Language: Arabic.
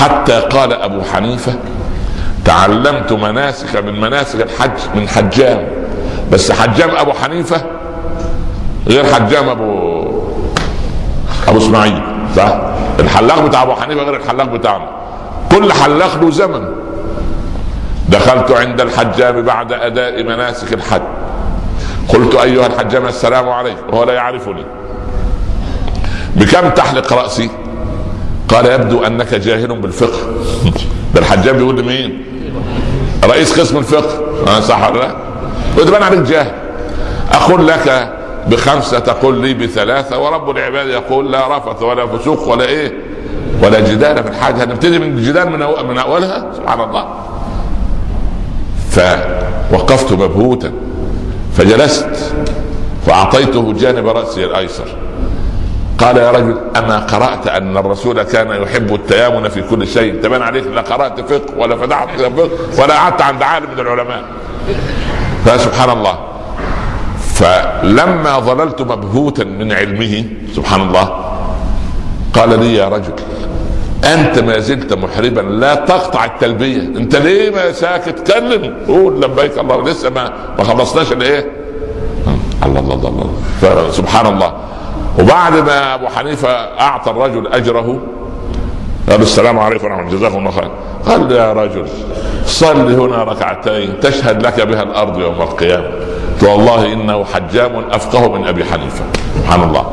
حتى قال أبو حنيفة تعلمت مناسك من مناسك الحج من حجام. بس حجام أبو حنيفة غير حجام أبو أبو إسماعيل صح؟ الحلاق بتاع أبو حنيفة غير الحلاق بتاعنا. كل حلاق له زمن. دخلت عند الحجام بعد أداء مناسك الحج. قلت أيها الحجام السلام عليكم وهو لا يعرفني. بكم تحلق رأسي؟ قال يبدو أنك جاهل بالفقه. ده الحجام بيقول لمين؟ رئيس قسم الفقه. أنا صح ولا لا؟ قلت أنا عليك جاهل. أقول لك بخمسة تقول لي بثلاثة ورب العباد يقول لا رفث ولا فسوق ولا إيه؟ ولا جدال في الحاجة. هنبتدي من الجدال من من أولها؟ سبحان الله. فوقفت مبهوتا فجلست فاعطيته جانب رأسي الأيسر. قال يا رجل أما قرأت أن الرسول كان يحب التيامن في كل شيء؟ تبان عليك لا قرأت فقه ولا فتحت فقه ولا قعدت عند عالم من العلماء. فسبحان الله. فلما ظللت مبهوتا من علمه سبحان الله قال لي يا رجل أنت ما زلت محربا لا تقطع التلبية. أنت ليه ما ساكت؟ كلم قول لبيك الله لسه ما ما خلصناش الإيه؟ الله الله الله, الله. سبحان الله. وبعد ما أبو حنيفة أعطى الرجل أجره قال السلام عليكم ورحمة الله جزاكم الله خير. قال يا رجل صل هنا ركعتين تشهد لك بها الأرض يوم القيامة. والله إنه حجام أفقه من أبي حنيفة. سبحان الله.